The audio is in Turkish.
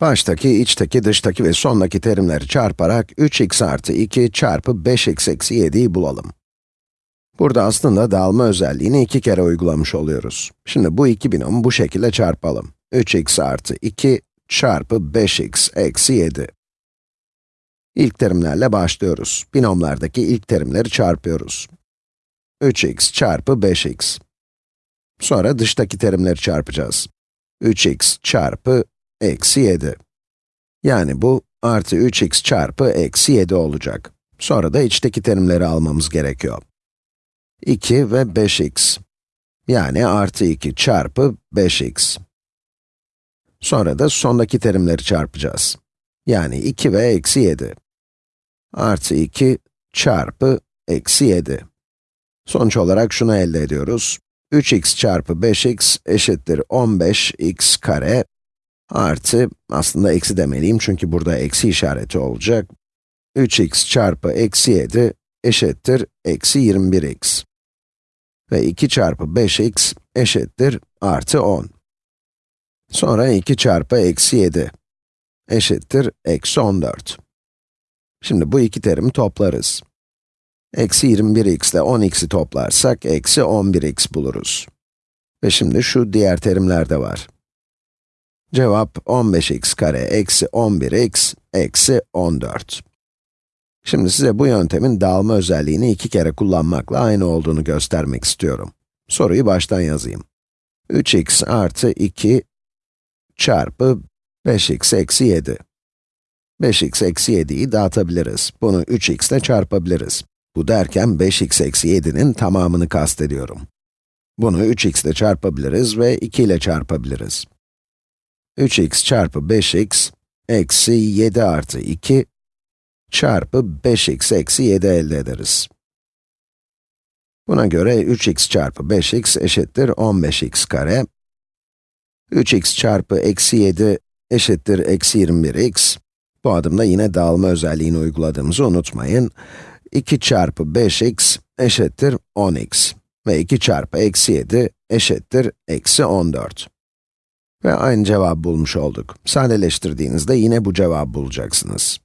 Baştaki, içteki, dıştaki ve sondaki terimleri çarparak 3x artı 2 çarpı 5x eksi 7'yi bulalım. Burada aslında dağılma özelliğini iki kere uygulamış oluyoruz. Şimdi bu iki binomu bu şekilde çarpalım. 3x artı 2 çarpı 5x eksi 7. İlk terimlerle başlıyoruz. Binomlardaki ilk terimleri çarpıyoruz. 3x çarpı 5x. Sonra dıştaki terimleri çarpacağız. 3x çarpı eksi 7. Yani bu artı 3x çarpı eksi 7 olacak. Sonra da içteki terimleri almamız gerekiyor. 2 ve 5x. Yani artı 2 çarpı 5x. Sonra da sondaki terimleri çarpacağız. Yani 2 ve eksi 7. Artı 2 çarpı eksi 7. Sonuç olarak şunu elde ediyoruz. 3x çarpı 5x eşittir 15x kare artı, aslında eksi demeliyim çünkü burada eksi işareti olacak. 3x çarpı eksi 7 eşittir eksi 21x. Ve 2 çarpı 5x eşittir artı 10. Sonra 2 çarpı eksi 7 eşittir eksi 14. Şimdi bu iki terimi toplarız. Eksi 21x ile 10x'i toplarsak eksi 11x buluruz. Ve şimdi şu diğer terimler de var. Cevap 15x kare eksi 11x eksi 14. Şimdi size bu yöntemin dağılma özelliğini iki kere kullanmakla aynı olduğunu göstermek istiyorum. Soruyu baştan yazayım. 3x artı 2 çarpı 5x eksi 7. 5x eksi 7'yi dağıtabiliriz. Bunu 3x ile çarpabiliriz. Bu derken 5x eksi 7'nin tamamını kastediyorum. Bunu 3x ile çarpabiliriz ve 2 ile çarpabiliriz. 3x çarpı 5x eksi 7 artı 2 çarpı 5x eksi 7 elde ederiz. Buna göre 3x çarpı 5x eşittir 15x kare. 3x çarpı eksi 7 eşittir eksi 21x. Bu adımda yine dağılma özelliğini uyguladığımızı unutmayın. 2 çarpı 5x eşittir 10x. Ve 2 çarpı eksi 7 eşittir eksi 14. Ve aynı cevabı bulmuş olduk. Sadeleştirdiğinizde yine bu cevabı bulacaksınız.